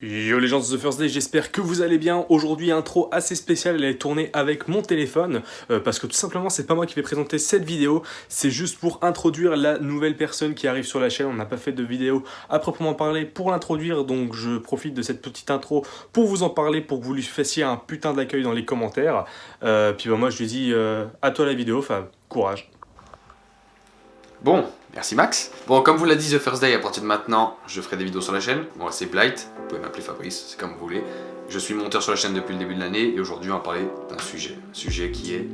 Yo les gens de The First Day, j'espère que vous allez bien. Aujourd'hui, intro assez spéciale, elle est tournée avec mon téléphone, euh, parce que tout simplement, c'est pas moi qui vais présenter cette vidéo, c'est juste pour introduire la nouvelle personne qui arrive sur la chaîne. On n'a pas fait de vidéo à proprement parler pour l'introduire, donc je profite de cette petite intro pour vous en parler, pour que vous lui fassiez un putain d'accueil dans les commentaires. Euh, puis bah, moi, je lui dis euh, à toi la vidéo, enfin, courage. Bon, merci Max. Bon, comme vous l'a dit The First Day, à partir de maintenant, je ferai des vidéos sur la chaîne. Moi, c'est Blight, vous pouvez m'appeler Fabrice, c'est comme vous voulez. Je suis monteur sur la chaîne depuis le début de l'année et aujourd'hui, on va parler d'un sujet. Un sujet qui est...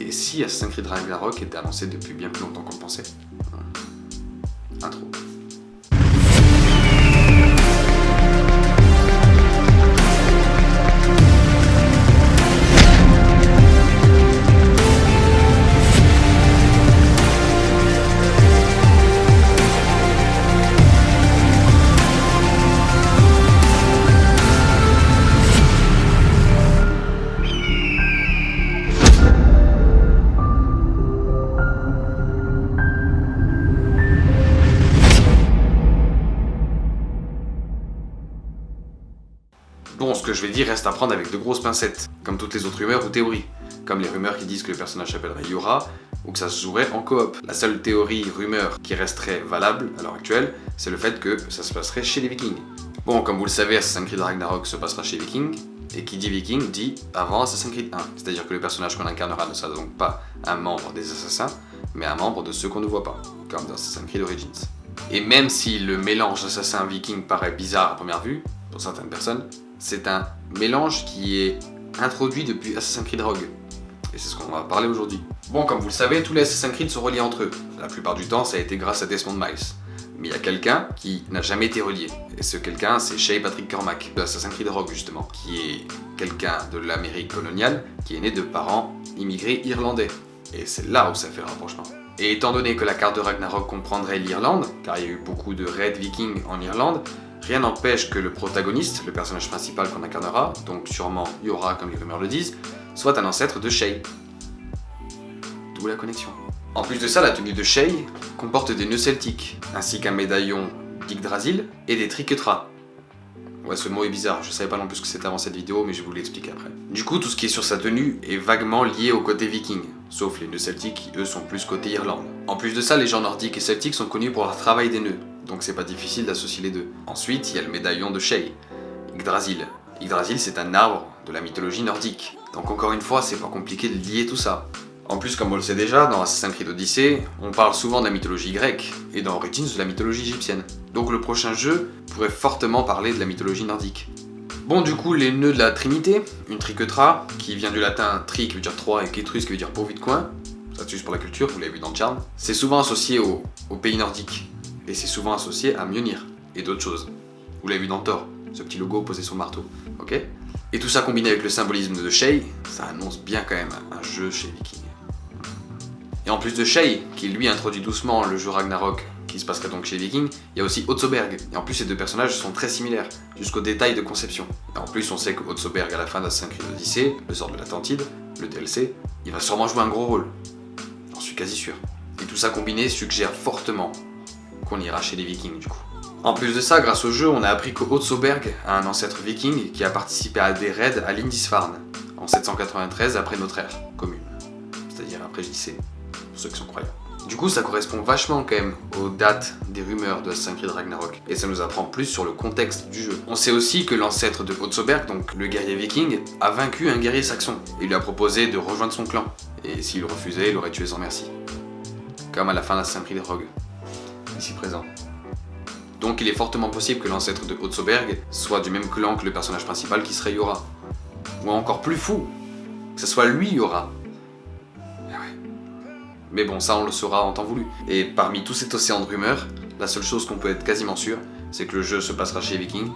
Et si Assassin's Creed Ragnarok était annoncé depuis bien plus longtemps qu'on le pensait? Intro. Bon, ce que je vais dire reste à prendre avec de grosses pincettes, comme toutes les autres rumeurs ou théories, comme les rumeurs qui disent que le personnage s'appellerait Yura, ou que ça se jouerait en coop. La seule théorie, rumeur, qui resterait valable à l'heure actuelle, c'est le fait que ça se passerait chez les vikings. Bon, comme vous le savez, Assassin's Creed Ragnarok se passera chez les vikings, et qui dit viking dit avant Assassin's Creed 1, c'est-à-dire que le personnage qu'on incarnera ne sera donc pas un membre des assassins, mais un membre de ceux qu'on ne voit pas, comme dans Assassin's Creed Origins. Et même si le mélange assassin-viking paraît bizarre à première vue, pour certaines personnes, c'est un mélange qui est introduit depuis Assassin's Creed Rogue. Et c'est ce qu'on va parler aujourd'hui. Bon, comme vous le savez, tous les Assassin's Creed sont reliés entre eux. La plupart du temps, ça a été grâce à Desmond Miles. Mais il y a quelqu'un qui n'a jamais été relié. Et ce quelqu'un, c'est Shay Patrick Cormac, de Assassin's Creed Rogue justement, qui est quelqu'un de l'Amérique coloniale, qui est né de parents immigrés irlandais. Et c'est là où ça fait rapprochement. Et étant donné que la carte de Ragnarok comprendrait l'Irlande, car il y a eu beaucoup de raids vikings en Irlande, Rien n'empêche que le protagoniste, le personnage principal qu'on incarnera, donc sûrement Yora comme les rumeurs le disent, soit un ancêtre de Shay. D'où la connexion. En plus de ça, la tenue de Shay comporte des nœuds celtiques, ainsi qu'un médaillon d'Yggdrasil et des triquetras. Ouais, ce mot est bizarre, je savais pas non plus ce que c'était avant cette vidéo, mais je vous l'expliquer après. Du coup, tout ce qui est sur sa tenue est vaguement lié au côté viking, sauf les nœuds celtiques qui, eux, sont plus côté Irlande. En plus de ça, les gens nordiques et celtiques sont connus pour leur travail des nœuds, donc c'est pas difficile d'associer les deux. Ensuite, il y a le médaillon de Shay, Yggdrasil. Yggdrasil, c'est un arbre de la mythologie nordique. Donc encore une fois, c'est pas compliqué de lier tout ça. En plus, comme on le sait déjà, dans Assassin's Creed Odyssey, on parle souvent de la mythologie grecque, et dans Origins de la mythologie égyptienne. Donc le prochain jeu pourrait fortement parler de la mythologie nordique. Bon, du coup, les nœuds de la Trinité, une triquetra, qui vient du latin tri qui veut dire trois et ketrus qui veut dire pourvu de coin, ça tue pour la culture, vous l'avez vu dans le charme, c'est souvent associé au, au pays nordique et c'est souvent associé à Mjolnir et d'autres choses. Vous l'avez vu dans Thor, ce petit logo posé sur le marteau, ok? Et tout ça combiné avec le symbolisme de Shay, ça annonce bien quand même un jeu chez Viking. Et en plus de Shay, qui lui introduit doucement le jeu Ragnarok, qui se passerait donc chez Viking, il y a aussi Otsoberg. Et en plus, ces deux personnages sont très similaires, jusqu'au détail de conception. Et en plus, on sait que Otsoberg, à la fin d'Assassin's Odyssey, le sort de l'Atlantide, le DLC, il va sûrement jouer un gros rôle. J'en suis quasi sûr. Et tout ça combiné suggère fortement qu'on ira chez les vikings du coup. En plus de ça, grâce au jeu, on a appris que Otsoberg a un ancêtre viking qui a participé à des raids à Lindisfarne en 793 après notre ère commune, c'est-à-dire après JC, pour ceux qui sont croyants. Du coup, ça correspond vachement quand même aux dates des rumeurs de Assassin's Creed Ragnarok, et ça nous apprend plus sur le contexte du jeu. On sait aussi que l'ancêtre de Otsoberg, donc le guerrier viking, a vaincu un guerrier saxon, et lui a proposé de rejoindre son clan, et s'il refusait, il aurait tué sans merci. Comme à la fin d'Assassin's Creed Rogue ici présent. Donc il est fortement possible que l'ancêtre de Otsoberg soit du même clan que le personnage principal qui serait Yora. Ou encore plus fou, que ce soit lui Yora. Ah Mais bon, ça on le saura en temps voulu. Et parmi tout cet océan de rumeurs, la seule chose qu'on peut être quasiment sûr, c'est que le jeu se passera chez Viking,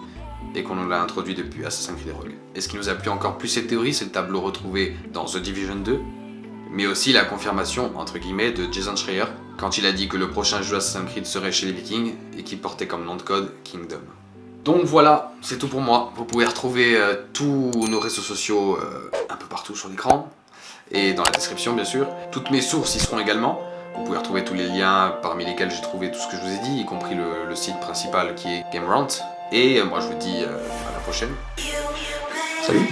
et qu'on l'a introduit depuis Assassin's Creed Rogue. Et ce qui nous a plu encore plus cette théorie, c'est le tableau retrouvé dans The Division 2, mais aussi la confirmation, entre guillemets, de Jason Schreier, quand il a dit que le prochain jeu Assassin's Creed serait chez les Vikings, et qu'il portait comme nom de code Kingdom. Donc voilà, c'est tout pour moi. Vous pouvez retrouver euh, tous nos réseaux sociaux euh, un peu partout sur l'écran, et dans la description bien sûr. Toutes mes sources y seront également. Vous pouvez retrouver tous les liens parmi lesquels j'ai trouvé tout ce que je vous ai dit, y compris le, le site principal qui est GameRant, Et moi je vous dis à la prochaine. Salut